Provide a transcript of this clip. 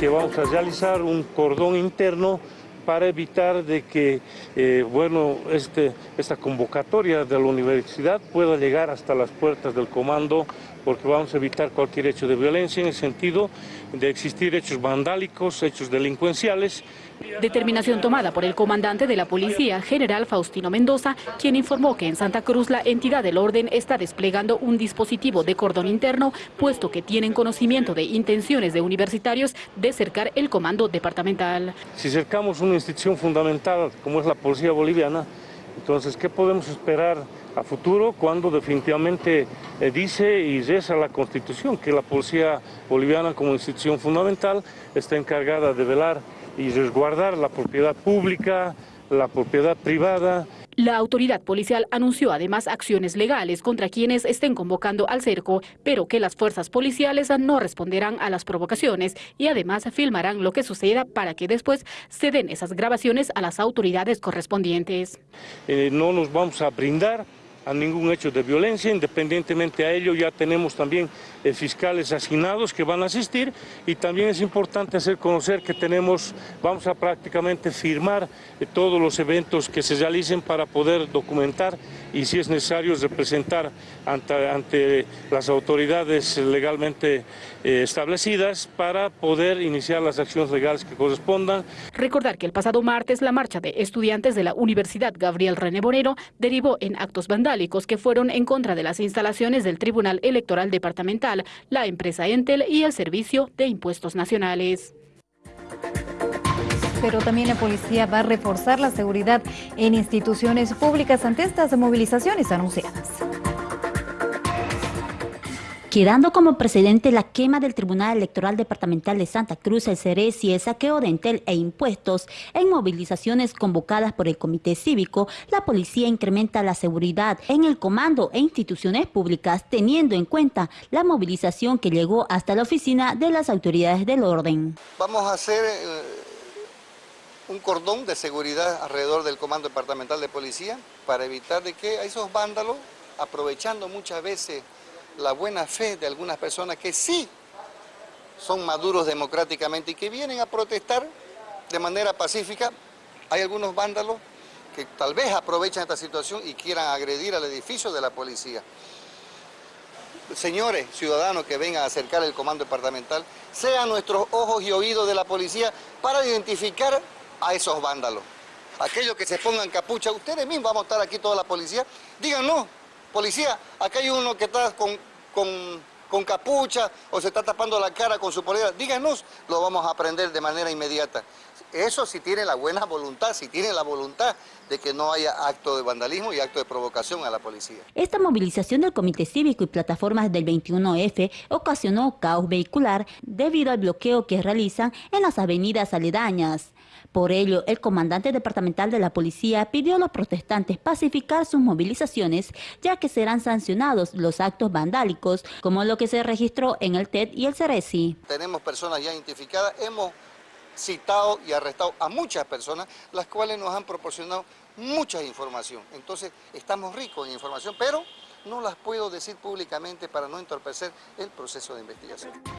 que vamos a realizar un cordón interno para evitar de que eh, bueno, este, esta convocatoria de la universidad pueda llegar hasta las puertas del comando porque vamos a evitar cualquier hecho de violencia en el sentido de existir hechos vandálicos, hechos delincuenciales. Determinación tomada por el comandante de la policía, general Faustino Mendoza, quien informó que en Santa Cruz la entidad del orden está desplegando un dispositivo de cordón interno, puesto que tienen conocimiento de intenciones de universitarios de cercar el comando departamental. Si cercamos una institución fundamental como es la policía boliviana, entonces, ¿qué podemos esperar a futuro cuando definitivamente eh, dice y reza la Constitución que la policía boliviana como institución fundamental está encargada de velar y resguardar la propiedad pública, la propiedad privada, la autoridad policial anunció además acciones legales contra quienes estén convocando al cerco, pero que las fuerzas policiales no responderán a las provocaciones y además filmarán lo que suceda para que después se den esas grabaciones a las autoridades correspondientes. Eh, no nos vamos a brindar a ningún hecho de violencia, independientemente a ello ya tenemos también eh, fiscales asignados que van a asistir y también es importante hacer conocer que tenemos, vamos a prácticamente firmar eh, todos los eventos que se realicen para poder documentar y si es necesario representar ante, ante las autoridades legalmente eh, establecidas para poder iniciar las acciones legales que correspondan. Recordar que el pasado martes la marcha de estudiantes de la Universidad Gabriel René Bonero derivó en actos vandálicos que fueron en contra de las instalaciones del Tribunal Electoral Departamental, la empresa Entel y el Servicio de Impuestos Nacionales. Pero también la policía va a reforzar la seguridad en instituciones públicas ante estas movilizaciones anunciadas quedando como precedente la quema del Tribunal Electoral Departamental de Santa Cruz, el y el saqueo de Entel e impuestos. En movilizaciones convocadas por el Comité Cívico, la policía incrementa la seguridad en el comando e instituciones públicas, teniendo en cuenta la movilización que llegó hasta la oficina de las autoridades del orden. Vamos a hacer... Eh, un cordón de seguridad alrededor del Comando Departamental de Policía para evitar de que esos vándalos, aprovechando muchas veces la buena fe de algunas personas que sí son maduros democráticamente y que vienen a protestar de manera pacífica. Hay algunos vándalos que tal vez aprovechan esta situación y quieran agredir al edificio de la policía. Señores ciudadanos que vengan a acercar el comando departamental, sean nuestros ojos y oídos de la policía para identificar a esos vándalos. Aquellos que se pongan capucha, ustedes mismos, vamos a estar aquí toda la policía, díganos, policía, acá hay uno que está con, 供 con, capucha o se está tapando la cara con su polera, díganos, lo vamos a aprender de manera inmediata. Eso si tiene la buena voluntad, si tiene la voluntad de que no haya acto de vandalismo y acto de provocación a la policía. Esta movilización del Comité Cívico y plataformas del 21F ocasionó caos vehicular debido al bloqueo que realizan en las avenidas aledañas. Por ello, el comandante departamental de la policía pidió a los protestantes pacificar sus movilizaciones, ya que serán sancionados los actos vandálicos, como lo que se registró en el TED y el Ceresi. Tenemos personas ya identificadas, hemos citado y arrestado a muchas personas, las cuales nos han proporcionado mucha información. Entonces, estamos ricos en información, pero no las puedo decir públicamente para no entorpecer el proceso de investigación.